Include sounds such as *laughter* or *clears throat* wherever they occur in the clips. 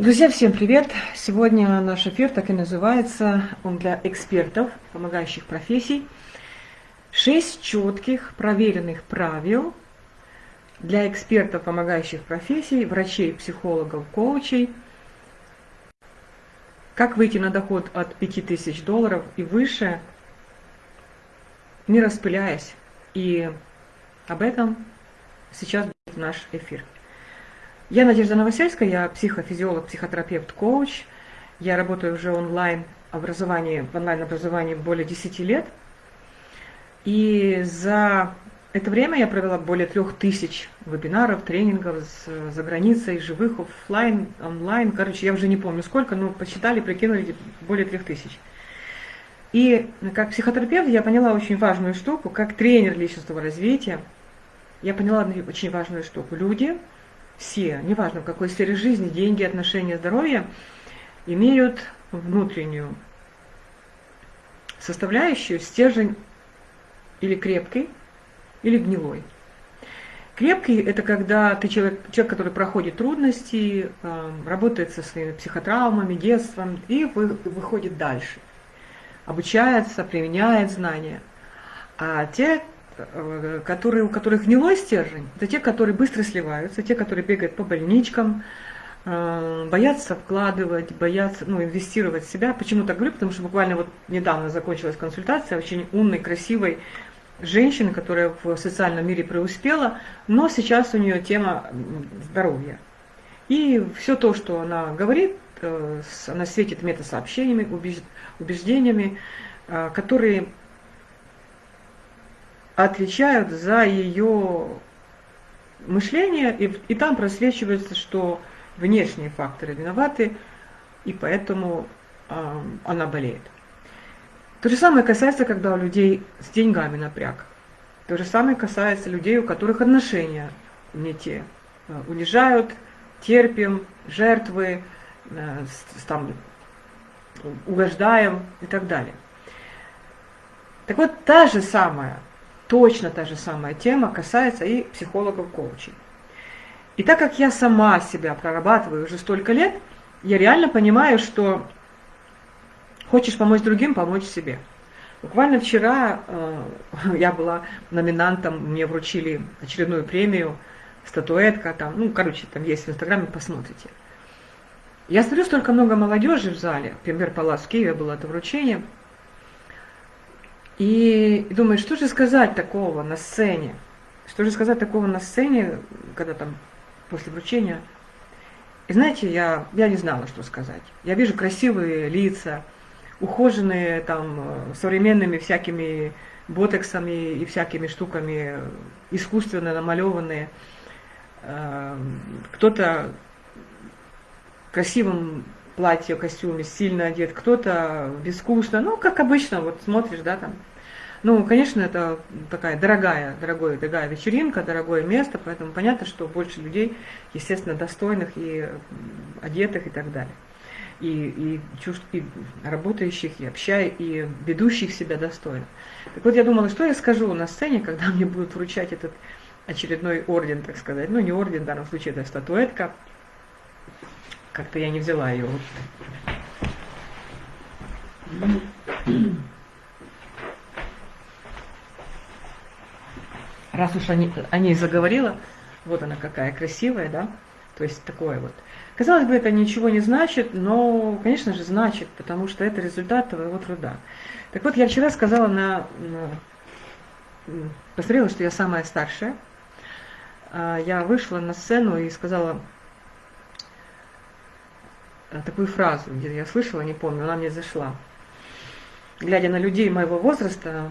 Друзья, всем привет! Сегодня наш эфир так и называется, он для экспертов, помогающих профессий. Шесть четких, проверенных правил для экспертов, помогающих профессий, врачей, психологов, коучей. Как выйти на доход от 5000 долларов и выше, не распыляясь. И об этом сейчас будет наш эфир. Я Надежда Новосельская, я психофизиолог, психотерапевт, коуч. Я работаю уже онлайн образовании, в онлайн образовании более 10 лет. И за это время я провела более трех тысяч вебинаров, тренингов с, за границей, живых, офлайн, онлайн. Короче, я уже не помню сколько, но посчитали, прикинули более трех тысяч. И как психотерапевт я поняла очень важную штуку, как тренер личностного развития. Я поняла очень важную штуку. Люди – все, неважно в какой сфере жизни, деньги, отношения, здоровье, имеют внутреннюю составляющую, стержень или крепкий, или гнилой. Крепкий – это когда ты человек, человек, который проходит трудности, э, работает со своими психотравмами, детством и вы, выходит дальше. Обучается, применяет знания. А те, которые, у которых гнилой стержень, это те, которые быстро сливаются, те, которые бегают по больничкам, э, боятся вкладывать, боятся ну, инвестировать в себя. Почему так говорю? Потому что буквально вот недавно закончилась консультация очень умной, красивой женщины, которая в социальном мире преуспела, но сейчас у нее тема здоровья. И все то, что она говорит, э, она светит метасообщениями, убеждениями, которые отвечают за ее мышление, и, и там просвечивается, что внешние факторы виноваты, и поэтому э, она болеет. То же самое касается, когда у людей с деньгами напряг. То же самое касается людей, у которых отношения не те. Э, унижают, терпим, жертвы, э, там, угождаем и так далее. Так вот, та же самая точно та же самая тема касается и психологов-коучей. И так как я сама себя прорабатываю уже столько лет, я реально понимаю, что хочешь помочь другим, помочь себе. Буквально вчера э, *laughs* я была номинантом, мне вручили очередную премию, статуэтка там, ну, короче, там есть в Инстаграме, посмотрите. Я смотрю, столько много молодежи в зале, например, Палас в Киеве было это вручение – и думаю, что же сказать такого на сцене? Что же сказать такого на сцене, когда там после вручения? И знаете, я, я не знала, что сказать. Я вижу красивые лица, ухоженные там современными всякими ботексами и всякими штуками, искусственно намалеванные. Эм, кто-то в красивом платье, костюме, сильно одет, кто-то безвкусно, ну, как обычно, вот смотришь, да, там, ну, конечно, это такая дорогая, дорогая, дорогая вечеринка, дорогое место, поэтому понятно, что больше людей, естественно, достойных и одетых и так далее. И, и, чувств, и работающих, и общая, и ведущих себя достойно. Так вот, я думала, что я скажу на сцене, когда мне будут вручать этот очередной орден, так сказать. Ну, не орден, в данном случае это статуэтка. Как-то я не взяла ее. Раз уж они, о ней заговорила, вот она какая красивая, да, то есть такое вот. Казалось бы, это ничего не значит, но, конечно же, значит, потому что это результат твоего труда. Так вот, я вчера сказала на, на посмотрела, что я самая старшая. А, я вышла на сцену и сказала такую фразу, где я слышала, не помню, она мне зашла. Глядя на людей моего возраста,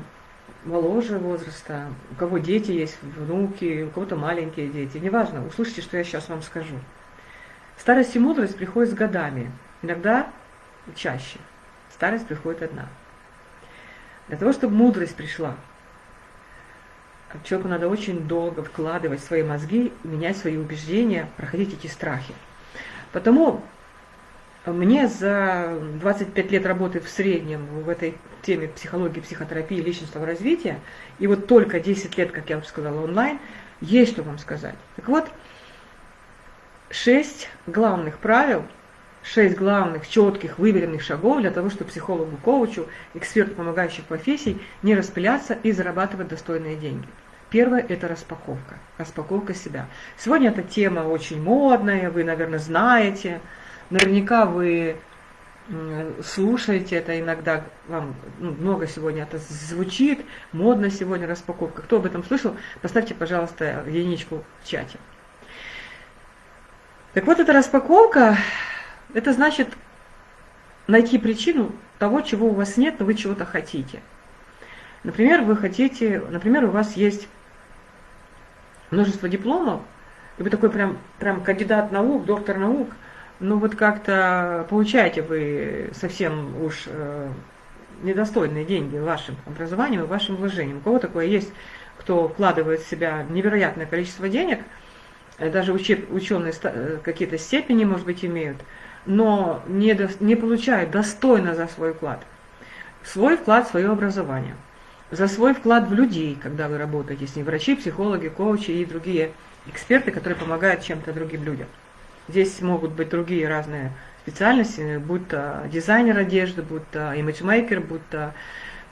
моложе возраста, у кого дети есть, внуки, у кого-то маленькие дети, неважно, услышите, что я сейчас вам скажу. Старость и мудрость приходят с годами, иногда чаще. Старость приходит одна. Для того, чтобы мудрость пришла, человеку надо очень долго вкладывать свои мозги, менять свои убеждения, проходить эти страхи. Потому мне за 25 лет работы в среднем в этой теме психологии, психотерапии, личностного развития, и вот только 10 лет, как я уже сказала, онлайн, есть что вам сказать. Так вот, шесть главных правил шесть главных, четких, выверенных шагов для того, чтобы психологу, коучу, эксперту помогающих профессий не распыляться и зарабатывать достойные деньги. Первое – это распаковка, распаковка себя. Сегодня эта тема очень модная, вы, наверное, знаете, наверняка вы слушаете это иногда, вам ну, много сегодня это звучит, модно сегодня распаковка. Кто об этом слышал, поставьте, пожалуйста, единичку в чате. Так вот, эта распаковка, это значит найти причину того, чего у вас нет, но вы чего-то хотите. Например, вы хотите, например, у вас есть множество дипломов, и вы такой прям, прям кандидат наук, доктор наук, ну вот как-то получаете вы совсем уж э, недостойные деньги вашим образованием и вашим вложением. У кого такое есть, кто вкладывает в себя невероятное количество денег, э, даже ученые э, какие-то степени, может быть, имеют, но не, до, не получают достойно за свой вклад. Свой вклад в свое образование – за свой вклад в людей, когда вы работаете с ним, врачи, психологи, коучи и другие эксперты, которые помогают чем-то другим людям. Здесь могут быть другие разные специальности, будь то дизайнер одежды, будь то имиджмейкер, будь то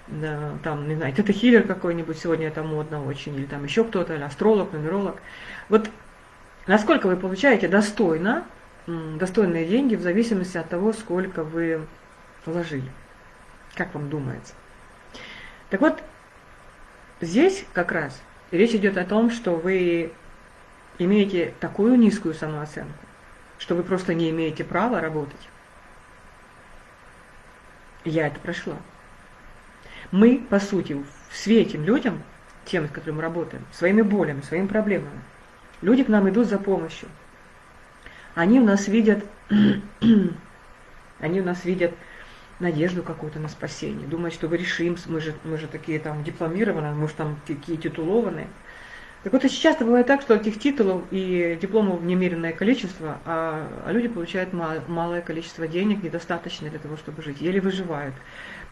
да, там, не знаю, это хиллер какой-нибудь, сегодня это модно очень, или там еще кто-то, или астролог, нумеролог. Вот насколько вы получаете достойно, достойные деньги в зависимости от того, сколько вы вложили. Как вам думается? Так вот, здесь как раз речь идет о том, что вы имеете такую низкую самооценку, что вы просто не имеете права работать. Я это прошла. Мы, по сути, светим людям, тем, с которыми мы работаем, своими болями, своими проблемами. Люди к нам идут за помощью. Они у нас видят, *clears throat* они у нас видят надежду какую-то на спасение, думать, что вы решим, мы же, мы же такие там дипломированные, мы же там такие титулованные. Так вот, очень часто бывает так, что этих титулов и дипломов немеренное количество, а, а люди получают мал, малое количество денег, недостаточно для того, чтобы жить, еле выживают,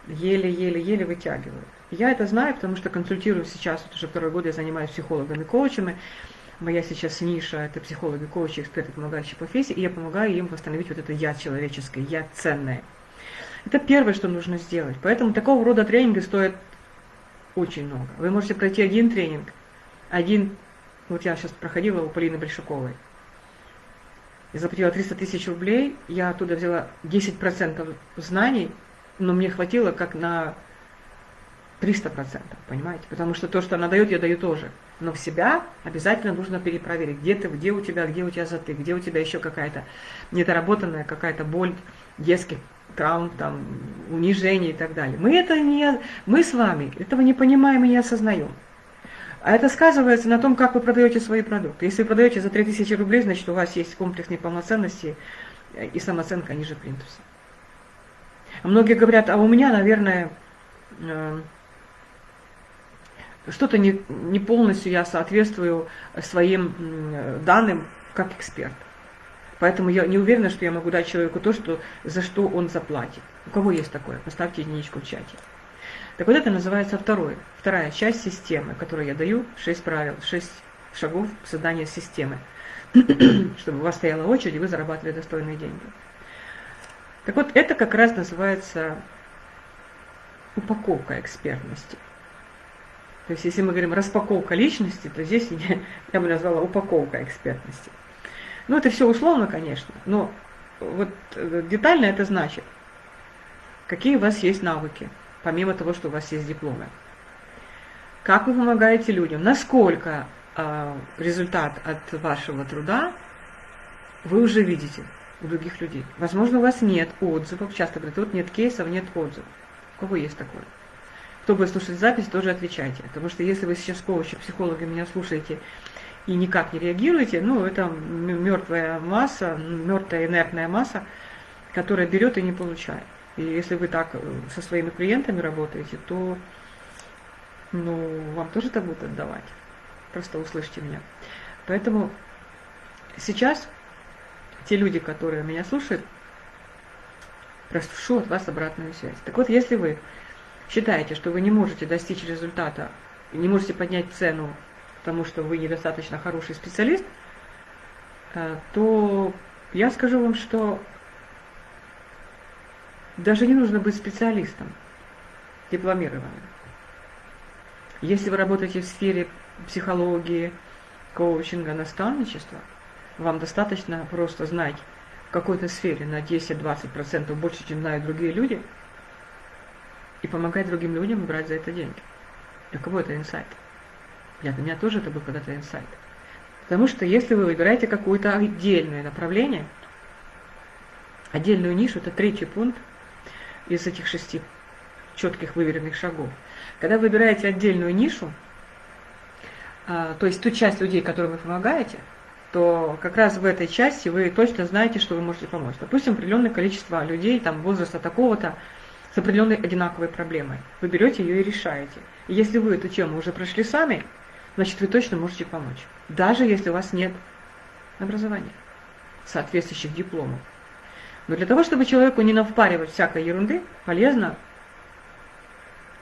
еле-еле-еле вытягивают. Я это знаю, потому что консультирую сейчас, вот уже второй год я занимаюсь психологами, коучами, моя сейчас ниша – это психологи, коучи, эксперты, помогающие профессии, и я помогаю им восстановить вот это «я» человеческое, «я» ценное – это первое, что нужно сделать. Поэтому такого рода тренинги стоят очень много. Вы можете пройти один тренинг, один, вот я сейчас проходила у Полины Большаковой. Я заплатила 300 тысяч рублей, я оттуда взяла 10% знаний, но мне хватило как на 300%, понимаете? Потому что то, что она дает, я даю тоже. Но в себя обязательно нужно перепроверить, где ты, где у тебя, где у тебя затык, где у тебя еще какая-то недоработанная какая-то боль детских травм, там, унижений и так далее. Мы это не, мы с вами этого не понимаем и не осознаем. А это сказывается на том, как вы продаете свои продукты. Если вы продаете за 3000 рублей, значит у вас есть комплекс неполноценности и самооценка ниже плинтуса. Многие говорят, а у меня, наверное, э, что-то не, не полностью я соответствую своим данным как эксперт. Поэтому я не уверена, что я могу дать человеку то, что, за что он заплатит. У кого есть такое? Поставьте единичку в чате. Так вот это называется второе, вторая часть системы, которую я даю, шесть правил, шесть шагов создания системы, *clears throat* чтобы у вас стояла очередь, и вы зарабатывали достойные деньги. Так вот, это как раз называется упаковка экспертности. То есть, если мы говорим распаковка личности, то здесь *laughs* я, я бы назвала упаковка экспертности. Ну, это все условно, конечно, но вот э, детально это значит, какие у вас есть навыки, помимо того, что у вас есть дипломы. Как вы помогаете людям, насколько э, результат от вашего труда вы уже видите у других людей. Возможно, у вас нет отзывов, часто говорят, вот нет кейсов, нет отзывов. У кого есть такое? Кто будет слушать запись, тоже отвечайте. Потому что если вы сейчас коучи, психологи меня слушаете, и никак не реагируете, ну, это мертвая масса, мертвая инертная масса, которая берет и не получает. И если вы так э, со своими клиентами работаете, то ну, вам тоже это будут отдавать. Просто услышьте меня. Поэтому сейчас те люди, которые меня слушают, прошу от вас обратную связь. Так вот, если вы считаете, что вы не можете достичь результата, не можете поднять цену потому что вы недостаточно хороший специалист, э, то я скажу вам, что Даже не нужно быть специалистом, дипломированным. Если вы работаете в сфере психологии, коучинга, наставничества, вам достаточно просто знать в какой-то сфере на 10-20% больше, чем знают другие люди, и помогать другим людям брать за это деньги. Для кого это инсайт? Для меня тоже это был когда-то инсайт. Потому что если вы выбираете какое-то отдельное направление, отдельную нишу, это третий пункт из этих шести четких выверенных шагов. Когда вы выбираете отдельную нишу, а, то есть ту часть людей, которым вы помогаете, то как раз в этой части вы точно знаете, что вы можете помочь. Допустим, определенное количество людей там, возраста такого-то с определенной одинаковой проблемой. Вы берете ее и решаете. И если вы эту тему уже прошли сами, значит вы точно можете помочь. Даже если у вас нет образования, соответствующих дипломов. Но для того, чтобы человеку не навпаривать всякой ерунды, полезно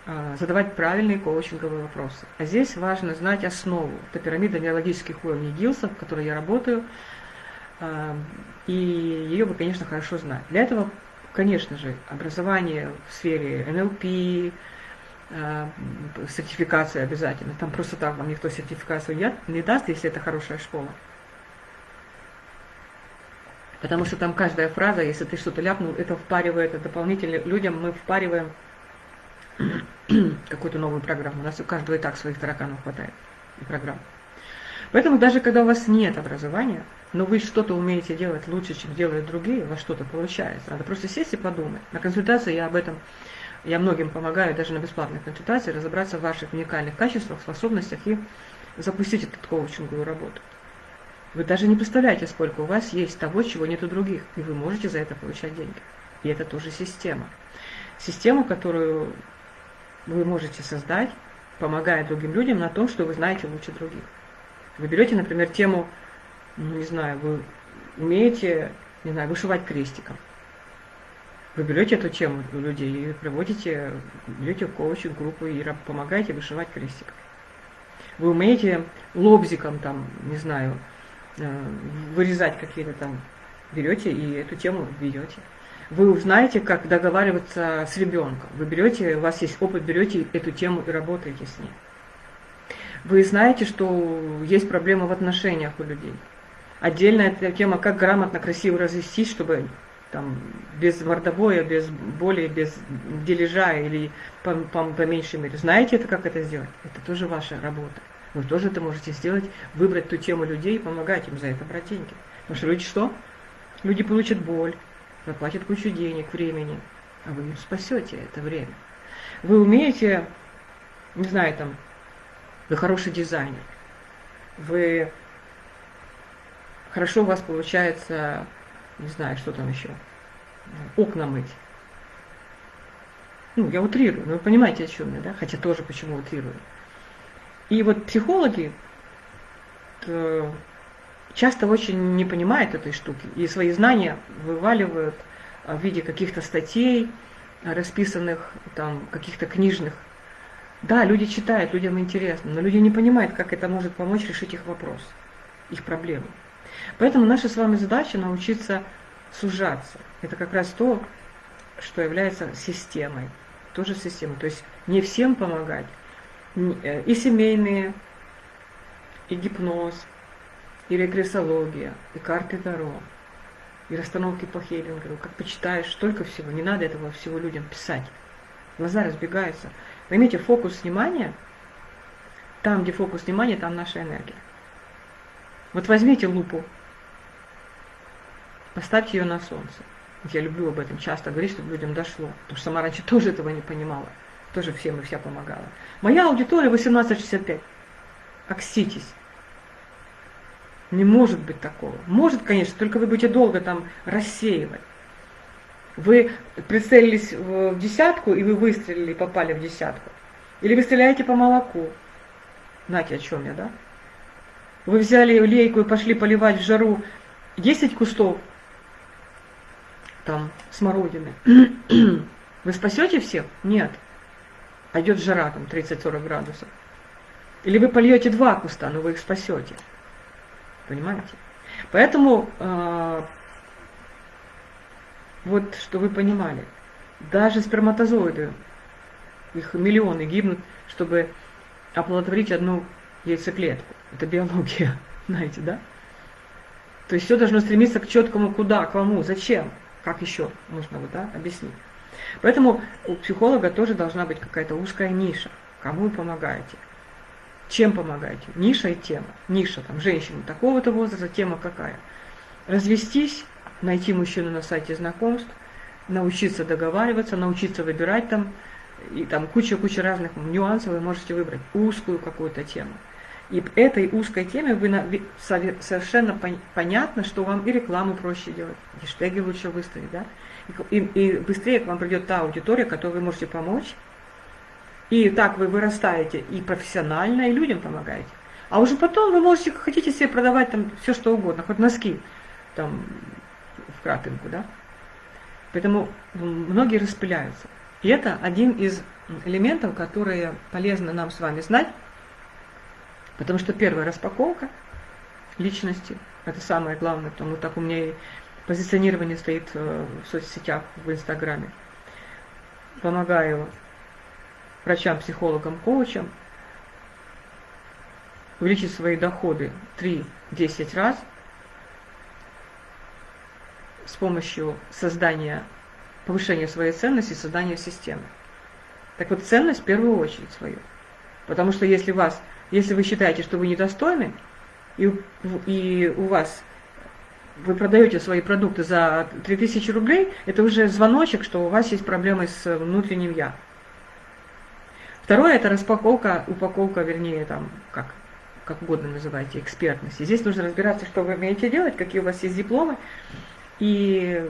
а, задавать правильные коучинговые вопросы. А здесь важно знать основу. Это пирамида неологических уровней Гилса, в которой я работаю. А, и ее вы, конечно, хорошо знать. Для этого, конечно же, образование в сфере НЛП, а, сертификация обязательно. Там просто так вам никто сертификацию не даст, если это хорошая школа. Потому что там каждая фраза, если ты что-то ляпнул, это впаривает дополнительно людям, мы впариваем какую-то новую программу. У нас у каждого и так своих тараканов хватает и программ. Поэтому даже когда у вас нет образования, но вы что-то умеете делать лучше, чем делают другие, у вас что-то получается. Надо просто сесть и подумать. На консультации я об этом, я многим помогаю, даже на бесплатной консультации, разобраться в ваших уникальных качествах, способностях и запустить эту коучинговую работу. Вы даже не представляете, сколько у вас есть того, чего нет у других, и вы можете за это получать деньги. И это тоже система. Система, которую вы можете создать, помогая другим людям на том, что вы знаете лучше других. Вы берете, например, тему, ну, не знаю, вы умеете, не знаю, вышивать крестиком. Вы берете эту тему у людей и проводите, берете коучинг группу и помогаете вышивать крестиком. Вы умеете лобзиком там, не знаю, вырезать какие-то там, берете и эту тему ведете вы узнаете, как договариваться с ребенком. Вы берете, у вас есть опыт, берете эту тему и работаете с ней. Вы знаете, что есть проблемы в отношениях у людей. Отдельная тема, как грамотно, красиво развестись, чтобы там, без мордобоя, без боли, без дележа или по, по, по меньшей мере. Знаете это, как это сделать? Это тоже ваша работа. Вы тоже это можете сделать, выбрать ту тему людей и помогать им за это брать деньги. Потому что люди что? Люди получат боль, заплатит кучу денег, времени, а вы им спасете это время. Вы умеете, не знаю, там, вы хороший дизайнер, вы хорошо у вас получается, не знаю, что там еще, окна мыть. Ну, я утрирую, но вы понимаете, о чем я, да? Хотя тоже почему утрирую. И вот психологи э, часто очень не понимают этой штуки и свои знания вываливают в виде каких-то статей, расписанных там каких-то книжных. Да, люди читают, людям интересно, но люди не понимают, как это может помочь решить их вопрос, их проблему. Поэтому наша с вами задача научиться сужаться. Это как раз то, что является системой, тоже системой. То есть не всем помогать. Э, и семейные, и гипноз, и регрессология, и карты Таро, и расстановки по Хейлингеру. Как почитаешь, столько всего. Не надо этого всего людям писать. Глаза разбегаются. Поймите, фокус внимания, там, где фокус внимания, там наша энергия. Вот возьмите лупу, поставьте ее на солнце. Я люблю об этом часто говорить, чтобы людям дошло. Потому что сама раньше тоже этого не понимала. Тоже всем и вся помогала. Моя аудитория 1865. Окститесь. Не может быть такого. Может, конечно, только вы будете долго там рассеивать. Вы прицелились в десятку, и вы выстрелили попали в десятку. Или вы стреляете по молоку. Знаете, о чем я, да? Вы взяли лейку и пошли поливать в жару 10 кустов там смородины. *clears throat* Вы спасете всех? Нет. А идет жара там 30-40 градусов. Или вы польете два куста, но вы их спасете. Понимаете? Поэтому, э, вот, что вы понимали, Даже сперматозоиды, их миллионы гибнут, чтобы оплодотворить одну яйцеклетку. Это биология, *laughs* знаете, да? То есть все должно стремиться к четкому куда, к кому, зачем, как еще нужно вот, да, объяснить. Поэтому у психолога тоже должна быть какая-то узкая ниша. Кому вы помогаете? Чем помогаете? Ниша и тема. Ниша, там, женщина такого-то возраста, тема какая? Развестись, найти мужчину на сайте знакомств, научиться договариваться, научиться выбирать там, и там куча-куча разных нюансов вы можете выбрать, узкую какую-то тему. И этой узкой теме вы на, совершенно пон, понятно, что вам и рекламу проще делать, хэштеги лучше выставить, да? И, и быстрее к вам придет та аудитория, которой вы можете помочь. И так вы вырастаете и профессионально, и людям помогаете. А уже потом вы можете, хотите себе продавать там все что угодно, хоть носки там в крапинку, да? Поэтому многие распыляются. И это один из элементов, которые полезно нам с вами знать, потому что первая распаковка личности, это самое главное, потому так у меня и позиционирование стоит э, в соцсетях, в Инстаграме. Помогаю врачам, психологам, коучам увеличить свои доходы 3-10 раз с помощью создания повышение своей ценности, создание системы. Так вот, ценность в первую очередь свою. Потому что если, вас, если вы считаете, что вы недостойны, и, и у вас вы продаете свои продукты за 3000 рублей, это уже звоночек, что у вас есть проблемы с внутренним «я». Второе – это распаковка, упаковка, вернее, там, как, как угодно называйте, экспертности. Здесь нужно разбираться, что вы умеете делать, какие у вас есть дипломы, и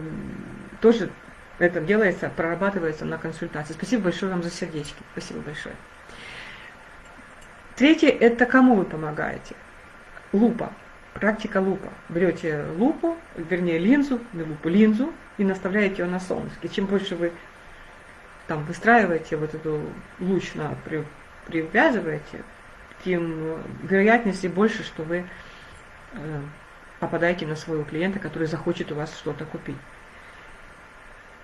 тоже это делается, прорабатывается на консультации. Спасибо большое вам за сердечки. Спасибо большое. Третье – это кому вы помогаете. Лупа. Практика лупа. Берете лупу, вернее линзу, не лупу, линзу, и наставляете ее на солнце. И чем больше вы там выстраиваете вот эту луч на при, привязываете, тем вероятности больше, что вы э, попадаете на своего клиента, который захочет у вас что-то купить.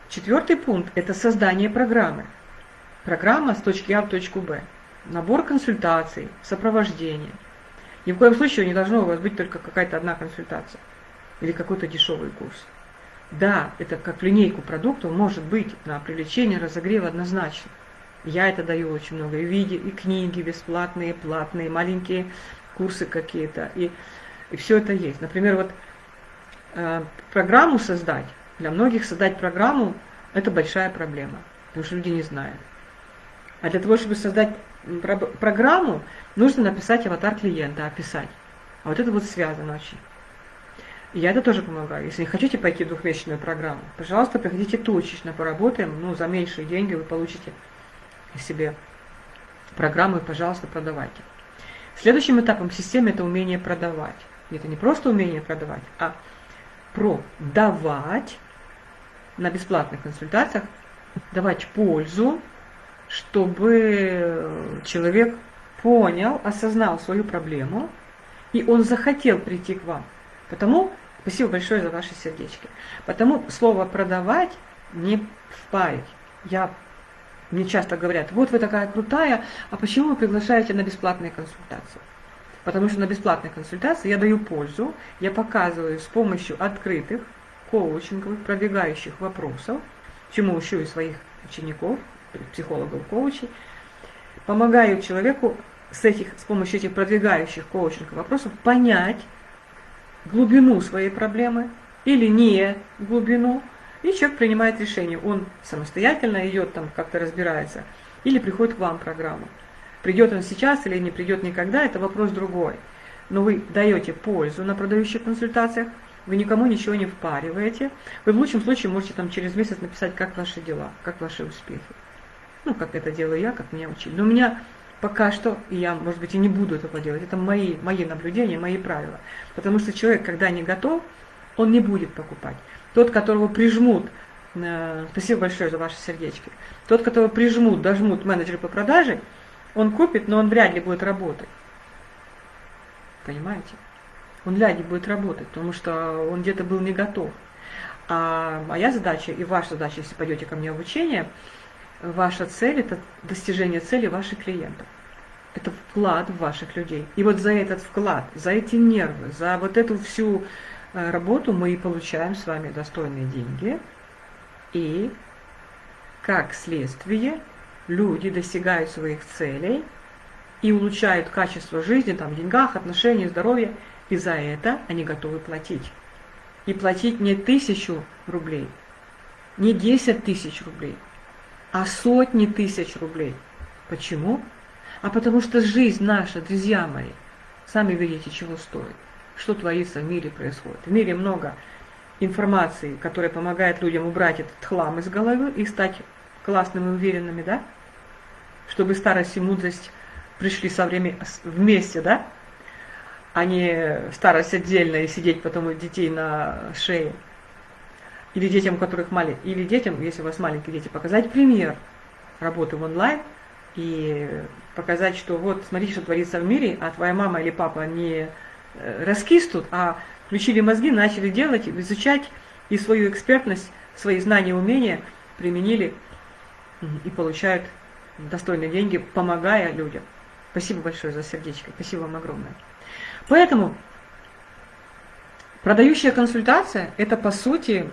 Четвертый пункт – это создание программы. Программа с точки А в точку Б. Набор консультаций, сопровождение. Ни в коем случае не должно у вас быть только какая-то одна консультация или какой-то дешевый курс. Да, это как линейку продуктов может быть на привлечение, разогрев однозначно. Я это даю очень много. И виде, и книги бесплатные, платные, маленькие курсы какие-то. И, и все это есть. Например, вот э, программу создать для многих создать программу – это большая проблема, потому что люди не знают. А для того, чтобы создать программу, нужно написать аватар клиента, описать. А вот это вот связано очень. Я это тоже помогаю. Если не хотите пойти в двухмесячную программу, пожалуйста, приходите точечно, поработаем. Ну, за меньшие деньги вы получите себе программу и, пожалуйста, продавайте. Следующим этапом системы это умение продавать. Это не просто умение продавать, а продавать на бесплатных консультациях давать пользу, чтобы человек понял, осознал свою проблему, и он захотел прийти к вам. Потому, спасибо большое за ваши сердечки, потому слово «продавать» не впарить. Я, мне часто говорят, вот вы такая крутая, а почему вы приглашаете на бесплатные консультации? Потому что на бесплатной консультации я даю пользу, я показываю с помощью открытых, коучинговых, продвигающих вопросов, чему учу и своих учеников, психологов, коучей, помогаю человеку с, этих, с помощью этих продвигающих коучинговых вопросов понять глубину своей проблемы или не глубину, и человек принимает решение. Он самостоятельно идет там, как-то разбирается, или приходит к вам программа. Придет он сейчас или не придет никогда, это вопрос другой. Но вы даете пользу на продающих консультациях, вы никому ничего не впариваете. Вы в лучшем случае можете там через месяц написать, как ваши дела, как ваши успехи. Ну, как это делаю я, как меня учили. Но у меня пока что, и я, может быть, и не буду этого делать, это мои, мои наблюдения, мои правила. Потому что человек, когда не готов, он не будет покупать. Тот, которого прижмут, э, спасибо большое за ваши сердечки, тот, которого прижмут, дожмут менеджеры по продаже, он купит, но он вряд ли будет работать. Понимаете? он ляги будет работать, потому что он где-то был не готов. А моя задача и ваша задача, если пойдете ко мне в обучение, ваша цель – это достижение цели ваших клиентов. Это вклад в ваших людей. И вот за этот вклад, за эти нервы, за вот эту всю э, работу мы и получаем с вами достойные деньги. И как следствие люди достигают своих целей и улучшают качество жизни, там, в деньгах, отношениях, здоровья, и за это они готовы платить. И платить не тысячу рублей, не десять тысяч рублей, а сотни тысяч рублей. Почему? А потому что жизнь наша, друзья мои, сами видите, чего стоит. Что творится в мире происходит. В мире много информации, которая помогает людям убрать этот хлам из головы и стать классными уверенными, да? Чтобы старость и мудрость пришли со временем вместе, да? А не старость отдельно и сидеть потом у детей на шее. Или детям, у которых маленькие, или детям, если у вас маленькие дети, показать пример работы в онлайн и показать, что вот смотрите, что творится в мире, а твоя мама или папа не э, раскистут, а включили мозги, начали делать, изучать и свою экспертность, свои знания, умения применили и получают достойные деньги, помогая людям. Спасибо большое за сердечко, спасибо вам огромное. Поэтому продающая консультация – это, по сути,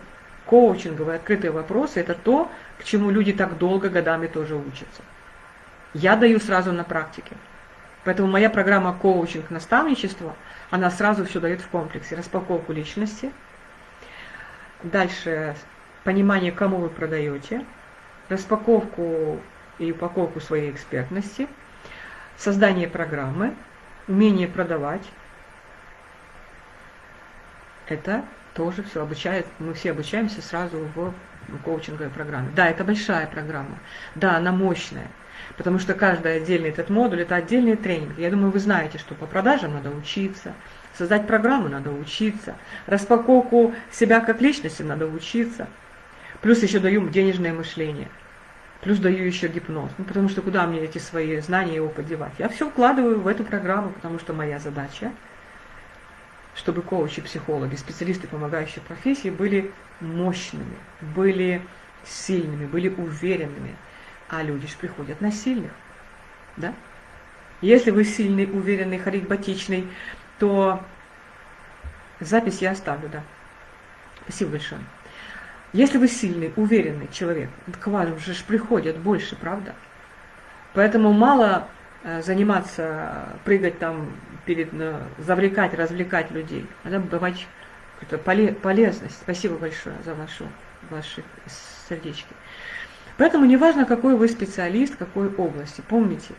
коучинговые открытые вопросы, это то, к чему люди так долго годами тоже учатся. Я даю сразу на практике. Поэтому моя программа коучинг наставничество, она сразу все дает в комплексе. Распаковку личности, дальше понимание, кому вы продаете, распаковку и упаковку своей экспертности, создание программы, умение продавать. Это тоже все обучает, мы все обучаемся сразу в коучинговой программе. Да, это большая программа, да, она мощная, потому что каждый отдельный этот модуль – это отдельный тренинг. Я думаю, вы знаете, что по продажам надо учиться, создать программу надо учиться, распаковку себя как личности надо учиться. Плюс еще даю денежное мышление, плюс даю еще гипноз, ну, потому что куда мне эти свои знания и опыт девать? Я все вкладываю в эту программу, потому что моя задача – чтобы коучи, психологи, специалисты, помогающие профессии, были мощными, были сильными, были уверенными. А люди же приходят на сильных. Да? Если вы сильный, уверенный, харизматичный, то запись я оставлю, да. Спасибо большое. Если вы сильный, уверенный человек, к вам же приходят больше, правда? Поэтому мало заниматься, прыгать там, перед, завлекать, развлекать людей. Надо какую-то полезность. Спасибо большое за вашу, ваши сердечки. Поэтому неважно, какой вы специалист, какой области, помните,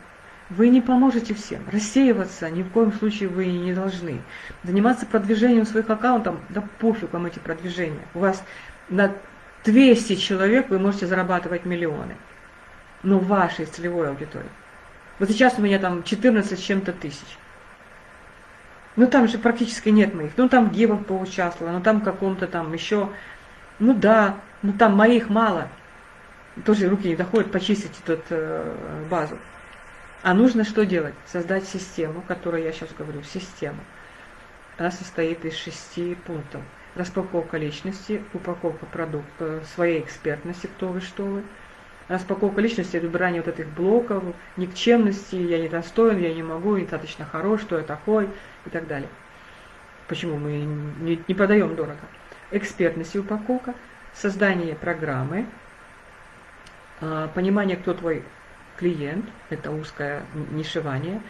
вы не поможете всем. Рассеиваться ни в коем случае вы не должны. Заниматься продвижением своих аккаунтов, да пофиг вам эти продвижения. У вас на 200 человек вы можете зарабатывать миллионы. Но вашей целевой аудитории. Вот сейчас у меня там 14 с чем-то тысяч. Ну там же практически нет моих. Ну там Гева поучаствовала, ну там каком-то там еще. Ну да, ну там моих мало. Тоже руки не доходят почистить эту э, базу. А нужно что делать? Создать систему, которую я сейчас говорю, систему. Она состоит из шести пунктов. Распаковка личности, упаковка продукта, своей экспертности, кто вы, что вы, распаковка личности, выбирание вот этих блоков, никчемности, я не достоин, я не могу, недостаточно хорош, что я такой и так далее. Почему мы не, не продаем дорого? Экспертность и упаковка, создание программы, а, понимание, кто твой клиент, это узкое нишевание,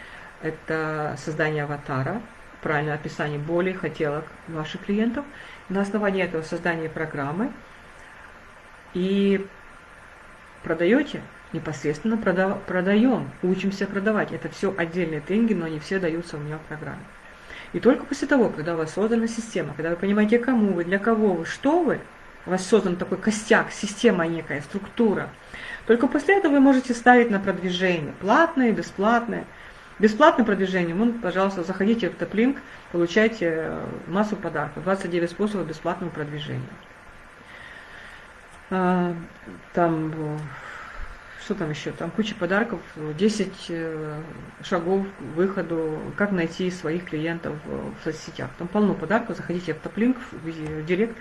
это создание аватара, правильное описание боли, хотелок ваших клиентов, на основании этого создание программы и продаете, непосредственно продав, продаем, учимся продавать. Это все отдельные тренинги, но они все даются у меня в программе. И только после того, когда у вас создана система, когда вы понимаете, кому вы, для кого вы, что вы, у вас создан такой костяк, система некая, структура, только после этого вы можете ставить на продвижение, платное, бесплатное. Бесплатное продвижение, ну, пожалуйста, заходите в Топлинк, получайте массу подарков, 29 способов бесплатного продвижения. А, там, э, что там еще? Там куча подарков, 10 э, шагов к выходу, как найти своих клиентов в соцсетях. Там полно подарков, заходите в топлинк, в директ,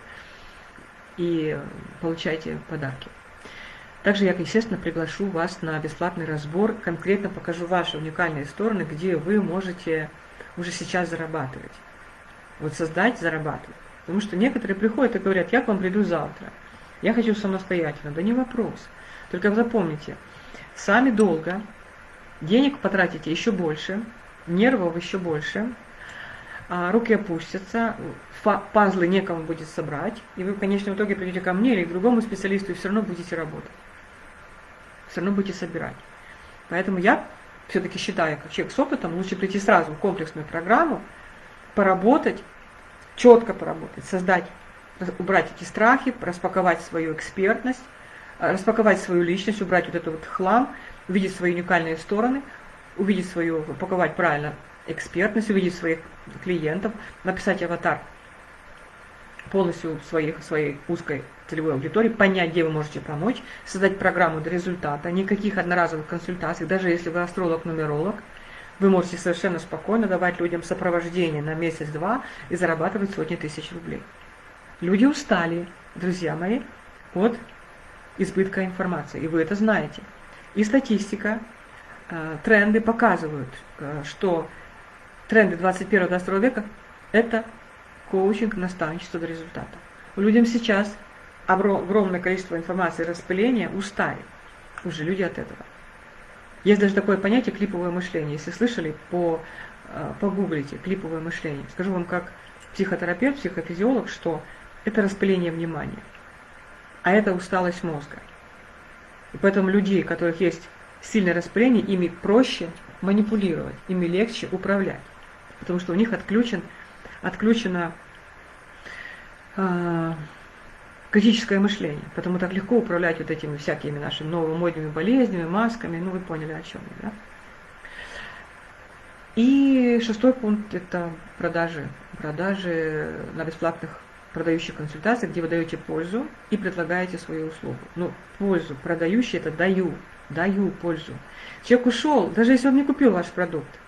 и получайте подарки. Также я, естественно, приглашу вас на бесплатный разбор, конкретно покажу ваши уникальные стороны, где вы можете уже сейчас зарабатывать. Вот создать, зарабатывать. Потому что некоторые приходят и говорят, я к вам приду завтра, я хочу самостоятельно. Да не вопрос. Только запомните, сами долго, денег потратите еще больше, нервов еще больше, а руки опустятся, пазлы некому будет собрать, и вы в конечном итоге придете ко мне или к другому специалисту и все равно будете работать все равно будете собирать. Поэтому я все-таки считаю, как человек с опытом, лучше прийти сразу в комплексную программу, поработать, четко поработать, создать, убрать эти страхи, распаковать свою экспертность, э, распаковать свою личность, убрать вот этот вот хлам, увидеть свои уникальные стороны, увидеть свою, упаковать правильно экспертность, увидеть своих клиентов, написать аватар полностью своих, своей узкой целевой аудитории, понять, где вы можете помочь, создать программу до результата, никаких одноразовых консультаций, даже если вы астролог-нумеролог, вы можете совершенно спокойно давать людям сопровождение на месяц-два и зарабатывать сотни тысяч рублей. Люди устали, друзья мои, от избытка информации, и вы это знаете. И статистика, э, тренды показывают, э, что тренды 21-22 века – это коучинг, наставничество до результата. Людям сейчас огромное количество информации, распыления устали уже люди от этого. Есть даже такое понятие клиповое мышление. Если слышали, по, э, погуглите клиповое мышление. Скажу вам как психотерапевт, психофизиолог, что это распыление внимания, а это усталость мозга. И поэтому людей, у которых есть сильное распыление, ими проще манипулировать, ими легче управлять, потому что у них отключен, отключено э, критическое мышление. Потому так легко управлять вот этими всякими нашими новомодными болезнями, масками. Ну, вы поняли, о чем я, да? И шестой пункт – это продажи. Продажи на бесплатных продающих консультациях, где вы даете пользу и предлагаете свою услугу. Ну, пользу, продающий – это даю, даю пользу. Человек ушел, даже если он не купил ваш продукт,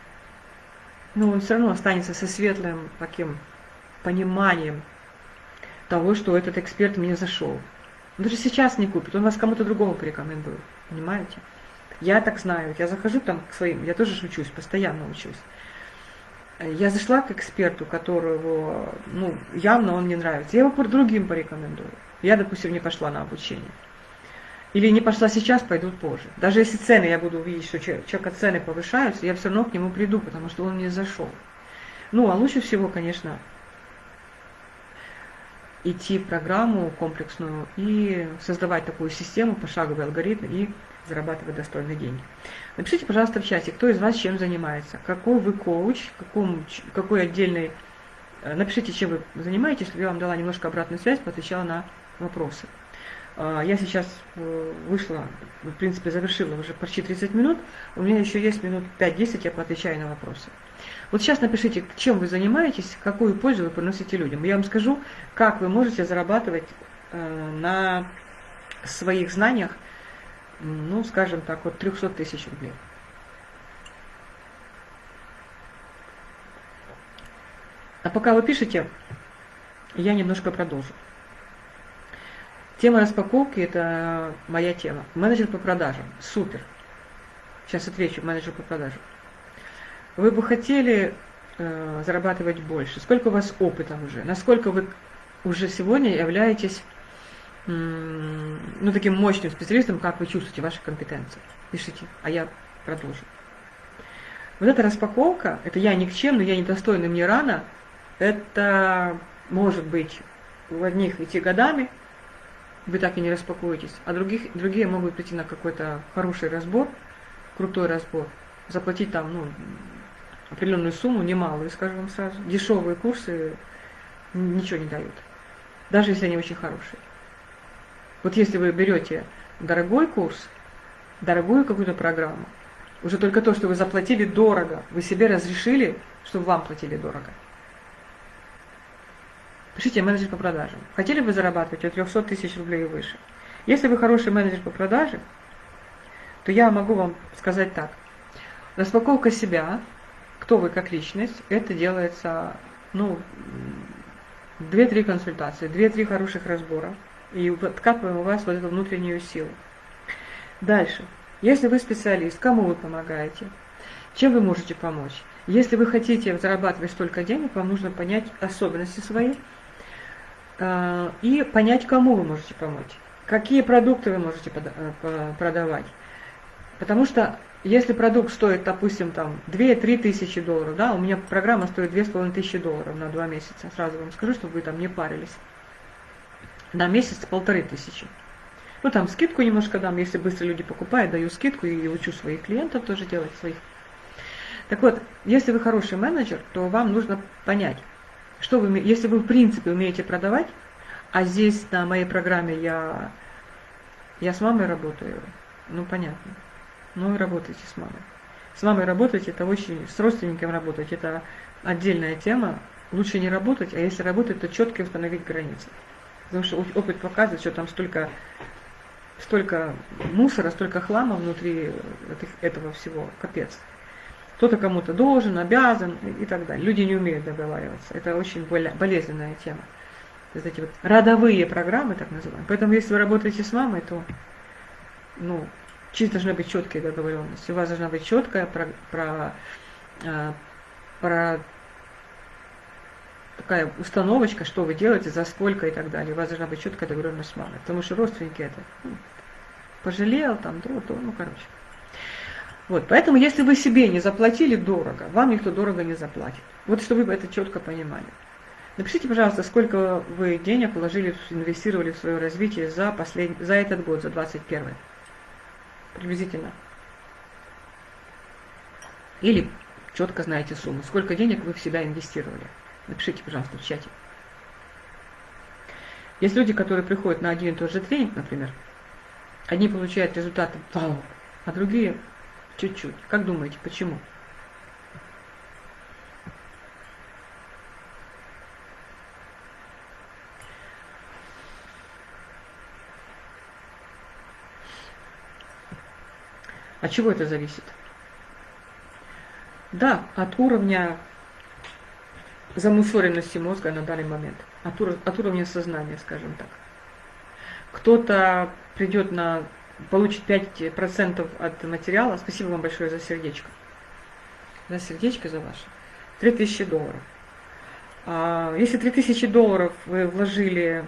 но он все равно останется со светлым таким пониманием того, что этот эксперт мне зашел. Он даже сейчас не купит, он вас кому-то другому порекомендует. Понимаете? Я так знаю, я захожу там к своим, я тоже учусь, постоянно учусь. Я зашла к эксперту, которого, ну, явно он не нравится. Я его другим порекомендую. Я, допустим, не пошла на обучение. Или не пошла сейчас, пойду позже. Даже если цены, я буду видеть, что человека цены повышаются, я все равно к нему приду, потому что он мне зашел. Ну, а лучше всего, конечно, идти программу комплексную и создавать такую систему, пошаговый алгоритм и зарабатывать достойные деньги. Напишите, пожалуйста, в чате, кто из вас чем занимается, какой вы коуч, каком, какой отдельный... Э, напишите, чем вы занимаетесь, чтобы я вам дала немножко обратную связь, поотвечала на вопросы. А, я сейчас э, вышла, в принципе, завершила уже почти 30 минут. У меня еще есть минут 5-10, я поотвечаю на вопросы. Вот сейчас напишите, чем вы занимаетесь, какую пользу вы приносите людям. Я вам скажу, как вы можете зарабатывать э, на своих знаниях, ну, скажем так, вот 300 тысяч рублей. А пока вы пишете, я немножко продолжу. Тема распаковки – это моя тема. Менеджер по продажам. Супер. Сейчас отвечу, менеджер по продажам. Вы бы хотели э, зарабатывать больше? Сколько у вас опыта уже? Насколько вы уже сегодня являетесь ну, таким мощным специалистом, как вы чувствуете ваши компетенции? Пишите, а я продолжу. Вот эта распаковка, это я никчемный, я недостойный, мне рано, это может быть у одних идти годами, вы так и не распакуетесь, а других, другие могут прийти на какой-то хороший разбор, крутой разбор, заплатить там, ну, определенную сумму, немалую, скажем вам сразу. Дешевые курсы ничего не дают, даже если они очень хорошие. Вот если вы берете дорогой курс, дорогую какую-то программу, уже только то, что вы заплатили дорого, вы себе разрешили, чтобы вам платили дорого. Пишите менеджер по продажам. Хотели бы зарабатывать от 300 тысяч рублей и выше? Если вы хороший менеджер по продаже, то я могу вам сказать так. Распаковка себя кто вы как личность, это делается, ну, две-три консультации, две-три хороших разбора, и откапываем у вас вот эту внутреннюю силу. Дальше. Если вы специалист, кому вы помогаете? Чем вы можете помочь? Если вы хотите зарабатывать столько денег, вам нужно понять особенности свои э, и понять, кому вы можете помочь. Какие продукты вы можете э, продавать. Потому что если продукт стоит, допустим, там 2-3 тысячи долларов, да, у меня программа стоит 2,5 тысячи долларов на 2 месяца, сразу вам скажу, чтобы вы там не парились. На месяц полторы тысячи. Ну, там скидку немножко дам, если быстро люди покупают, даю скидку и учу своих клиентов тоже делать своих. Так вот, если вы хороший менеджер, то вам нужно понять, что вы, если вы в принципе умеете продавать, а здесь на моей программе я, я с мамой работаю, ну понятно, ну и работайте с мамой. С мамой работать это очень, с родственником работать это отдельная тема. Лучше не работать, а если работать, то четко установить границы. Потому что опыт показывает, что там столько столько мусора, столько хлама внутри этого всего, капец. Кто-то кому-то должен, обязан и так далее. Люди не умеют договариваться. Это очень болезненная тема. Есть эти вот родовые программы, так называемые. Поэтому если вы работаете с мамой, то ну, чисто должны быть четкие договоренности. У вас должна быть четкая про, про, а, про такая установочка, что вы делаете, за сколько и так далее. У вас должна быть четкая договоренность с мамой. Потому что родственники это ну, пожалел, там, то, то, ну, короче. Вот, поэтому, если вы себе не заплатили дорого, вам никто дорого не заплатит. Вот, чтобы вы это четко понимали. Напишите, пожалуйста, сколько вы денег вложили, инвестировали в свое развитие за, послед... за этот год, за 21 приблизительно. Или четко знаете сумму, сколько денег вы в себя инвестировали. Напишите, пожалуйста, в чате. Есть люди, которые приходят на один и тот же тренинг, например, одни получают результаты вау, а другие чуть-чуть. Как думаете, почему? От чего это зависит? Да, от уровня замусоренности мозга на данный момент, от, ур от уровня сознания, скажем так. Кто-то придет на, получит 5% от материала, спасибо вам большое за сердечко, за сердечко за ваше, 3000 долларов. А, если 3000 долларов вы вложили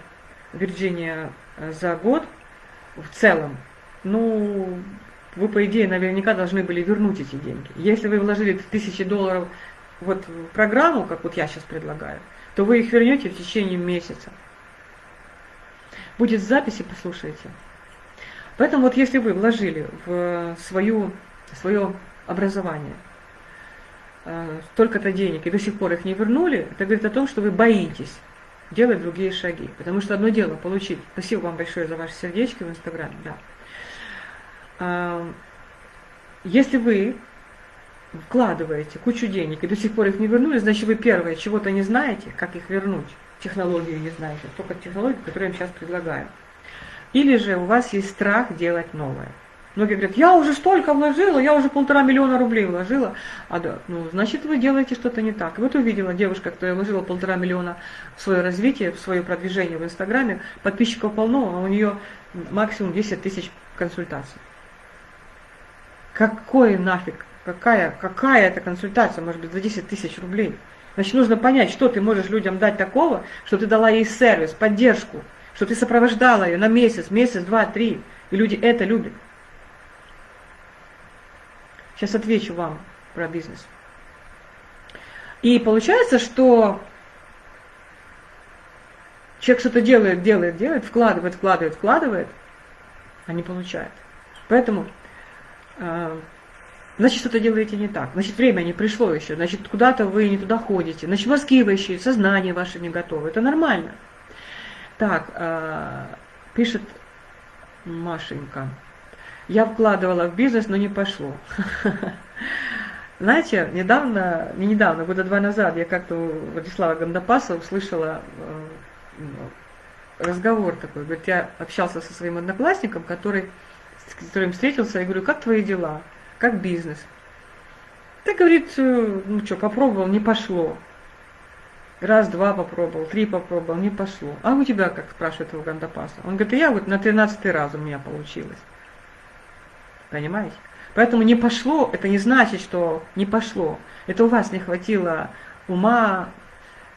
в Вирджиния э, за год, в целом, ну, вы, по идее, наверняка должны были вернуть эти деньги. Если вы вложили 3000 долларов вот программу, как вот я сейчас предлагаю, то вы их вернете в течение месяца. Будет записи, послушайте. Поэтому вот если вы вложили в свою, свое образование э, столько-то денег и до сих пор их не вернули, это говорит о том, что вы боитесь делать другие шаги. Потому что одно дело получить. Спасибо вам большое за ваши сердечки в Инстаграме. Да. А, если вы вкладываете кучу денег и до сих пор их не вернули, значит вы первое чего-то не знаете, как их вернуть, технологию не знаете, только технологию, которую я вам сейчас предлагаю. Или же у вас есть страх делать новое. Многие говорят, я уже столько вложила, я уже полтора миллиона рублей вложила. А да, ну, значит, вы делаете что-то не так. И вот увидела девушка, которая вложила полтора миллиона в свое развитие, в свое продвижение в Инстаграме, подписчиков полно, а у нее максимум 10 тысяч консультаций. Какой нафиг Какая, какая это консультация, может быть, за 10 тысяч рублей? Значит, нужно понять, что ты можешь людям дать такого, что ты дала ей сервис, поддержку, что ты сопровождала ее на месяц, месяц, два, три. И люди это любят. Сейчас отвечу вам про бизнес. И получается, что человек что-то делает, делает, делает, вкладывает, вкладывает, вкладывает, а не получает. Поэтому э, значит, что-то делаете не так. Значит, время не пришло еще. Значит, куда-то вы не туда ходите. Значит, мозги вы еще, сознание ваше не готово. Это нормально. Так, э, пишет Машенька. Я вкладывала в бизнес, но не пошло. *laughs* Знаете, недавно, не недавно, года два назад, я как-то у Владислава Гандапаса услышала э, разговор такой. Говорит, я общался со своим одноклассником, который, с которым встретился, я говорю, как твои дела? Как бизнес. Так говорит, э, ну что, попробовал, не пошло. Раз-два попробовал, три попробовал, не пошло. А у тебя как, спрашивает его Гандапаса? Он говорит, я вот на тринадцатый раз у меня получилось. Понимаете? Поэтому не пошло, это не значит, что не пошло. Это у вас не хватило ума,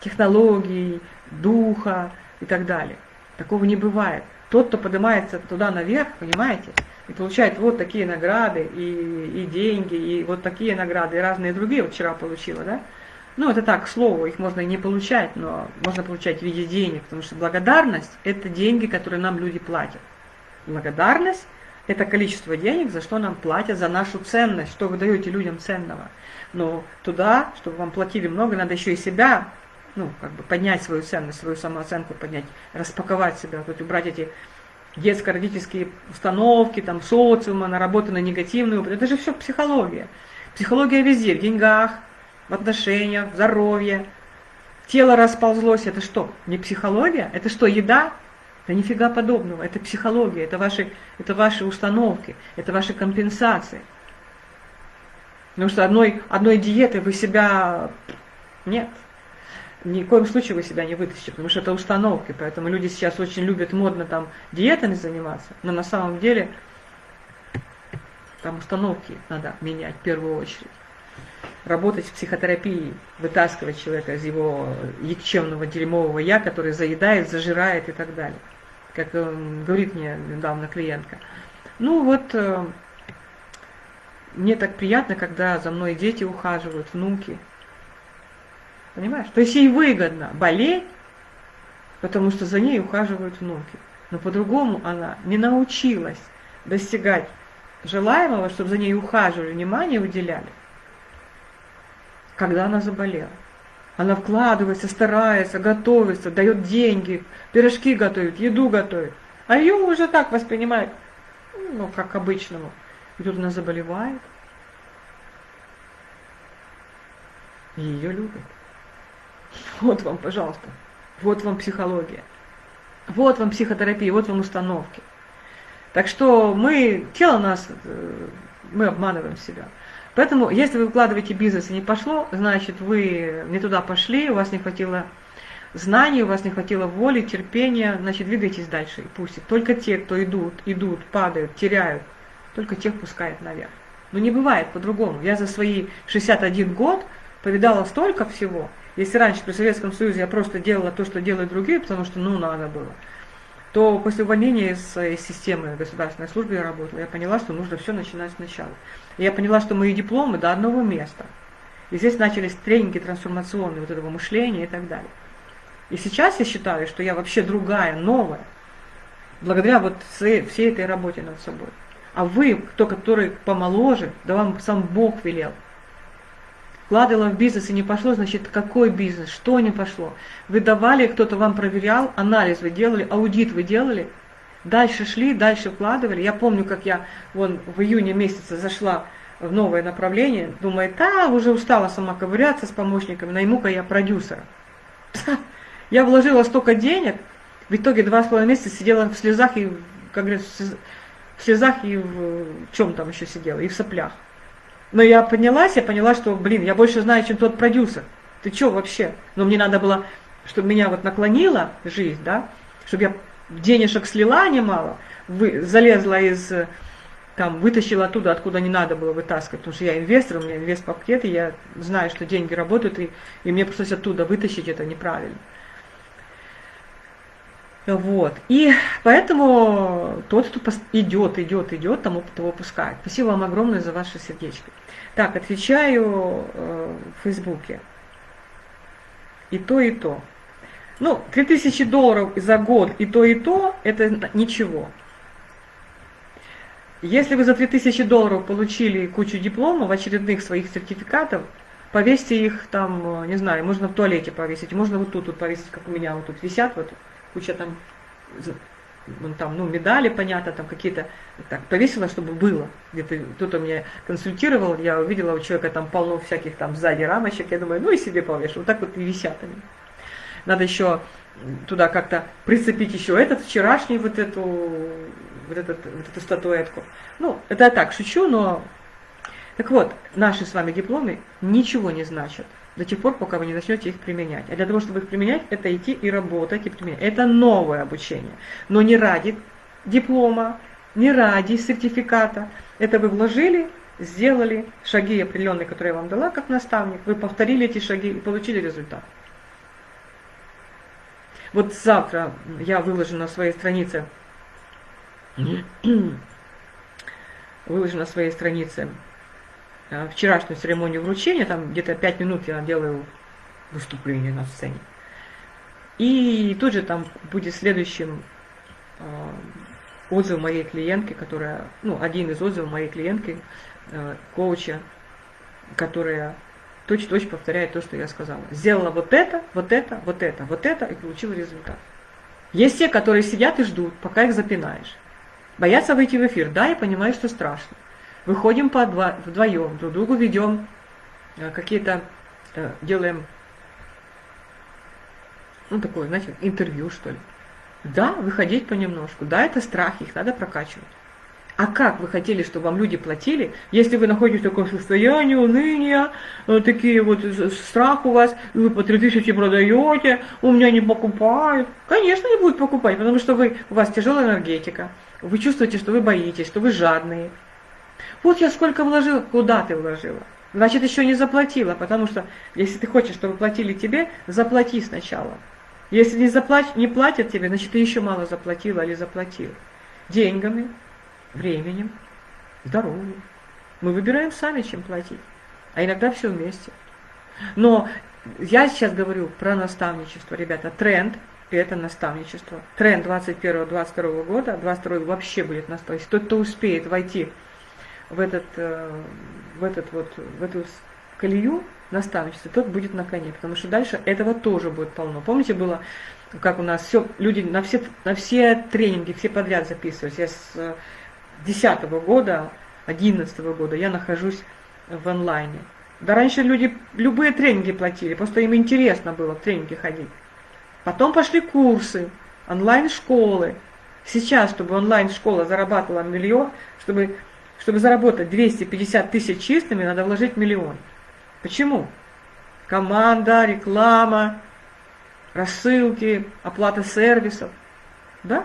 технологий, духа и так далее. Такого не бывает. Тот, кто поднимается туда наверх, понимаете, и получает вот такие награды, и, и деньги, и вот такие награды, и разные другие, вот вчера получила, да, ну, это так, к слову, их можно и не получать, но можно получать в виде денег, потому что благодарность – это деньги, которые нам люди платят. Благодарность – это количество денег, за что нам платят, за нашу ценность, что вы даете людям ценного. Но туда, чтобы вам платили много, надо еще и себя, ну, как бы поднять свою ценность, свою самооценку поднять, распаковать себя, вот убрать эти детско-родительские установки, там, социума, наработанные негативные. Это же все психология. Психология везде, в деньгах, в отношениях, в здоровье. Тело расползлось, это что? Не психология? Это что, еда? Да нифига подобного, это психология, это ваши, это ваши установки, это ваши компенсации. Потому что одной, одной диеты вы себя... Нет. Ни в коем случае вы себя не вытащите, потому что это установки. Поэтому люди сейчас очень любят модно там диетами заниматься, но на самом деле там установки надо менять в первую очередь работать в психотерапии, вытаскивать человека из его якчевного дерьмового я, который заедает, зажирает и так далее. Как э, говорит мне недавно клиентка. Ну вот, э, мне так приятно, когда за мной дети ухаживают, внуки. Понимаешь? То есть ей выгодно болеть, потому что за ней ухаживают внуки. Но по-другому она не научилась достигать желаемого, чтобы за ней ухаживали, внимание уделяли когда она заболела. Она вкладывается, старается, готовится, дает деньги, пирожки готовит, еду готовит. А ее уже так воспринимают, ну, как обычному. И тут она заболевает. И ее любят. Вот вам, пожалуйста. Вот вам психология. Вот вам психотерапия, вот вам установки. Так что мы, тело нас, э, мы обманываем себя. Поэтому, если вы вкладываете бизнес и не пошло, значит, вы не туда пошли, у вас не хватило знаний, у вас не хватило воли, терпения, значит, двигайтесь дальше и пусть. Только те, кто идут, идут, падают, теряют, только тех пускает наверх. Но не бывает по-другому. Я за свои 61 год повидала столько всего. Если раньше при Советском Союзе я просто делала то, что делают другие, потому что ну надо было, то после увольнения из, системы государственной службы я работала, я поняла, что нужно все начинать сначала. И я поняла, что мои дипломы до одного места. И здесь начались тренинги трансформационные вот этого мышления и так далее. И сейчас я считаю, что я вообще другая, новая, благодаря вот всей этой работе над собой. А вы, кто, который помоложе, да вам сам Бог велел – вкладывала в бизнес и не пошло, значит, какой бизнес, что не пошло. Вы давали, кто-то вам проверял, анализ вы делали, аудит вы делали, дальше шли, дальше вкладывали. Я помню, как я вон в июне месяце зашла в новое направление, думаю, да, уже устала сама ковыряться с помощниками, найму-ка я продюсера. *laughs* Я вложила столько денег, в итоге два с половиной месяца сидела в слезах и, как говорится, в слезах и в чем там еще сидела, и в соплях. Но я поднялась, я поняла, что, блин, я больше знаю, чем тот продюсер. Ты что вообще? Но мне надо было, чтобы меня вот наклонила жизнь, да, чтобы я денежек слила немало, вы, залезла из, там, вытащила оттуда, откуда не надо было вытаскивать, потому что я инвестор, у меня инвест-пакет, и я знаю, что деньги работают, и, и мне пришлось оттуда вытащить это неправильно. Вот. И поэтому тот, кто идет, идет, идет, тому того пускает. Спасибо вам огромное за ваше сердечко. Так, отвечаю э, в Фейсбуке. И то, и то. Ну, 3000 долларов за год и то, и то, это ничего. Если вы за 3000 долларов получили кучу дипломов, очередных своих сертификатов, повесьте их там, не знаю, можно в туалете повесить, можно вот тут вот повесить, как у меня вот тут висят, вот куча там там, ну, медали, понятно, там какие-то, так, повесила, чтобы было. Где-то кто-то меня консультировал, я увидела у человека там полно всяких там сзади рамочек, я думаю, ну и себе повешу. Вот так вот и висят они. Надо еще туда как-то прицепить еще этот вчерашний вот эту, вот, этот, вот эту статуэтку. Ну, это я так шучу, но... Так вот, наши с вами дипломы ничего не значат. До тех пор, пока вы не начнете их применять. А для того, чтобы их применять, это идти и работать, и применять. Это новое обучение. Но не ради диплома, не ради сертификата. Это вы вложили, сделали шаги определенные, которые я вам дала как наставник, вы повторили эти шаги и получили результат. Вот завтра я выложу на своей странице *clears throat* выложу на своей странице вчерашнюю церемонию вручения, там где-то 5 минут я делаю выступление на сцене. И тут же там будет следующим э, отзыв моей клиентки, которая, ну, один из отзывов моей клиентки, э, коуча, которая точь-точь повторяет то, что я сказала. Сделала вот это, вот это, вот это, вот это и получила результат. Есть те, которые сидят и ждут, пока их запинаешь. Боятся выйти в эфир. Да, я понимаю, что страшно. Выходим по два, вдвоем, друг другу ведем э, какие-то, э, делаем, ну такое, знаете, интервью что ли. Да, выходить понемножку. Да, это страхи, их надо прокачивать. А как вы хотели, чтобы вам люди платили, если вы находитесь в таком состоянии уныния, э, такие вот страх у вас, и вы по 3000 продаете, у меня не покупают? Конечно, не будут покупать, потому что вы, у вас тяжелая энергетика, вы чувствуете, что вы боитесь, что вы жадные. Вот я сколько вложила, куда ты вложила? Значит, еще не заплатила, потому что если ты хочешь, чтобы платили тебе, заплати сначала. Если не, заплать, не платят тебе, значит, ты еще мало заплатила или заплатил. Деньгами, временем, здоровьем. Мы выбираем сами, чем платить. А иногда все вместе. Но я сейчас говорю про наставничество, ребята. Тренд – это наставничество. Тренд 21-22 года, 22 вообще будет наставничество. Тот, кто успеет войти в, этот, э, в, этот вот, в эту колею наставничества, тот будет на коне. Потому что дальше этого тоже будет полно. Помните, было, как у нас все, люди на все, на все тренинги, все подряд записывались. Я с 2010 года, 2011 года я нахожусь в онлайне. Да раньше люди любые тренинги платили, просто им интересно было в тренинги ходить. Потом пошли курсы, онлайн-школы. Сейчас, чтобы онлайн-школа зарабатывала миллион, чтобы, чтобы заработать 250 тысяч чистыми, надо вложить миллион. Почему? Команда, реклама, рассылки, оплата сервисов. Да?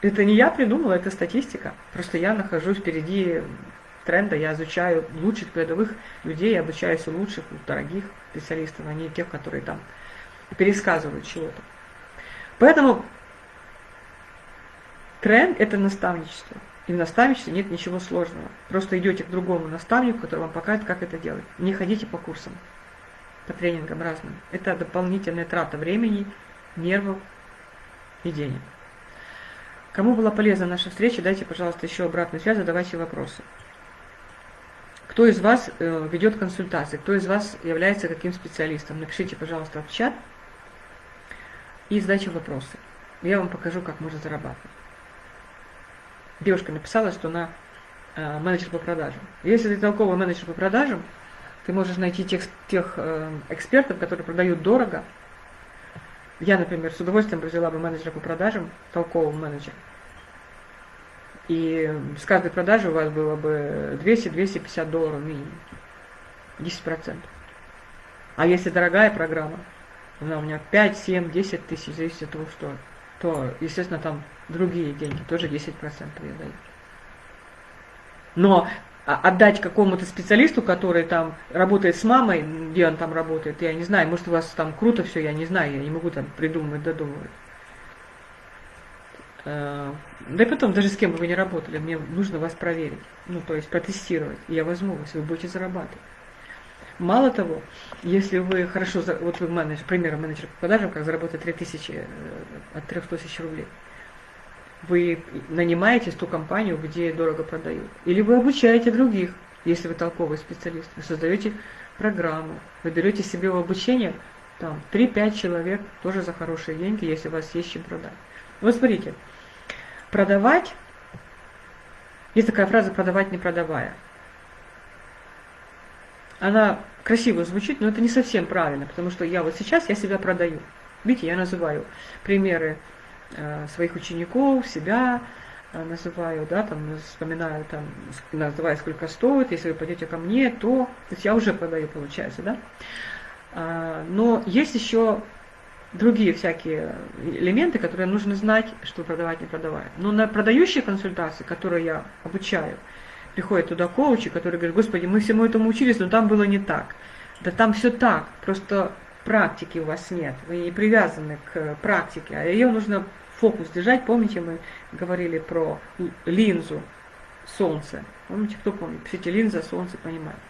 Это не я придумала, это статистика. Просто я нахожусь впереди тренда, я изучаю лучших передовых людей, обучаюсь у лучших, у дорогих специалистов, а не тех, которые там пересказывают чего-то. Поэтому тренд – это наставничество. И в наставничестве нет ничего сложного. Просто идете к другому наставнику, который вам покажет, как это делать. Не ходите по курсам, по тренингам разным. Это дополнительная трата времени, нервов и денег. Кому была полезна наша встреча, дайте, пожалуйста, еще обратную связь, задавайте вопросы. Кто из вас э, ведет консультации, кто из вас является каким специалистом, напишите, пожалуйста, в чат и задайте вопросы. Я вам покажу, как можно зарабатывать. Девушка написала, что она э, менеджер по продажам. Если ты толковый менеджер по продажам, ты можешь найти тех, тех э, экспертов, которые продают дорого, я, например, с удовольствием взяла бы менеджера по продажам, толкового менеджера. И с каждой продажи у вас было бы 200-250 долларов минимум. 10%. А если дорогая программа, она у меня 5, 7, 10 тысяч, зависит от того, что, то, естественно, там другие деньги, тоже 10% я даю. Но а, отдать какому-то специалисту, который там работает с мамой, где он там работает, я не знаю, может у вас там круто все, я не знаю, я не могу там придумать, додумывать. Э, да и потом, даже с кем бы вы не работали, мне нужно вас проверить, ну то есть протестировать, и я возьму вас, вы будете зарабатывать. Мало того, если вы хорошо, вот вы менеджер, пример менеджер по продажам, как заработать 3000 э, от 300 тысяч рублей – вы нанимаетесь ту компанию, где дорого продают. Или вы обучаете других, если вы толковый специалист. Вы создаете программу, вы берете себе в обучение там 3-5 человек, тоже за хорошие деньги, если у вас есть чем продать. Вот смотрите, продавать, есть такая фраза «продавать не продавая». Она красиво звучит, но это не совсем правильно, потому что я вот сейчас, я себя продаю. Видите, я называю примеры Э, своих учеников, себя, э, называю, да, там вспоминаю, там, называю, сколько стоит, если вы пойдете ко мне, то, то есть я уже продаю, получается, да. А, но есть еще другие всякие элементы, которые нужно знать, что продавать, не продавать. Но на продающие консультации, которые я обучаю, приходят туда коучи, которые говорят, господи, мы всему этому учились, но там было не так. Да там все так, просто практики у вас нет, вы не привязаны к практике, а ее нужно фокус держать. Помните, мы говорили про линзу солнца. Помните, кто помнит? Пишите линза, солнце, понимаете.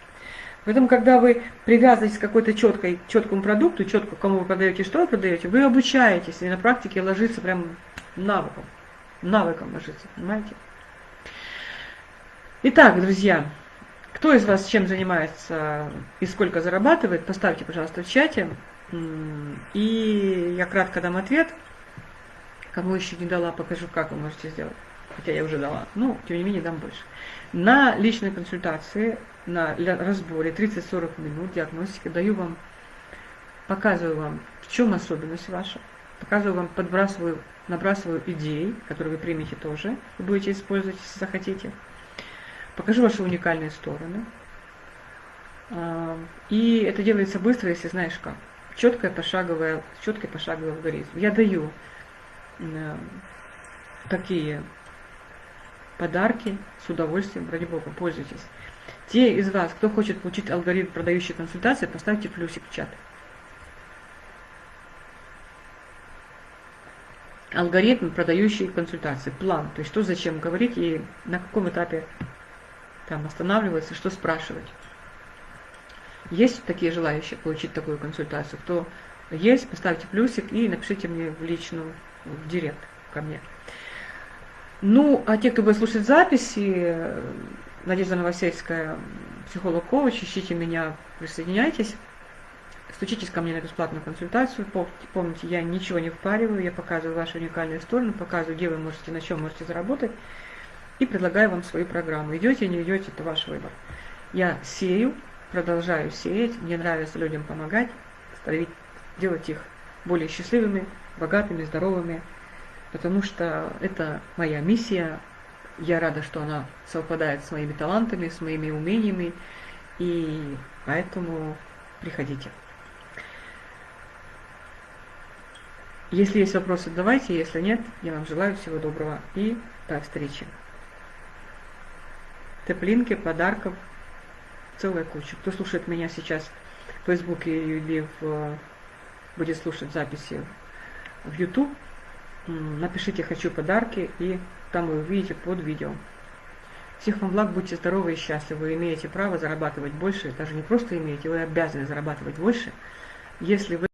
Поэтому, когда вы привязываетесь к какой-то четкой, четкому продукту, четко кому вы продаете, что вы продаете, вы обучаетесь, и на практике ложится прям навыком. Навыком ложится, понимаете? Итак, друзья, кто из вас чем занимается и сколько зарабатывает, поставьте, пожалуйста, в чате. И я кратко дам ответ. Кому еще не дала, покажу, как вы можете сделать. Хотя я уже дала. Ну, тем не менее, дам больше. На личной консультации, на разборе 30-40 минут диагностики даю вам, показываю вам, в чем особенность ваша. Показываю вам, подбрасываю, набрасываю идеи, которые вы примете тоже, вы будете использовать, если захотите. Покажу ваши уникальные стороны. А, и это делается быстро, если знаешь как. Четкая пошаговая, четкий пошаговый алгоритм. Я даю э, такие подарки с удовольствием, ради бога, пользуйтесь. Те из вас, кто хочет получить алгоритм продающей консультации, поставьте плюсик в чат. Алгоритм продающей консультации, план, то есть что зачем говорить и на каком этапе там останавливаться, что спрашивать. Есть такие желающие получить такую консультацию? Кто есть, поставьте плюсик и напишите мне в личную, в директ ко мне. Ну, а те, кто будет слушать записи, Надежда Новосельская, психолог-коуч, ищите меня, присоединяйтесь, стучитесь ко мне на бесплатную консультацию. Помните, я ничего не впариваю, я показываю ваши уникальные стороны, показываю, где вы можете, на чем можете заработать и предлагаю вам свою программу. Идете, не идете, это ваш выбор. Я сею, продолжаю сеять, мне нравится людям помогать, ставить, делать их более счастливыми, богатыми, здоровыми, потому что это моя миссия. Я рада, что она совпадает с моими талантами, с моими умениями, и поэтому приходите. Если есть вопросы, давайте, если нет, я вам желаю всего доброго и до встречи теплинки, подарков, целая куча. Кто слушает меня сейчас в Фейсбуке или в, будет слушать записи в YouTube, напишите «Хочу подарки» и там вы увидите под видео. Всех вам благ, будьте здоровы и счастливы. Вы имеете право зарабатывать больше, даже не просто имеете, вы обязаны зарабатывать больше, если вы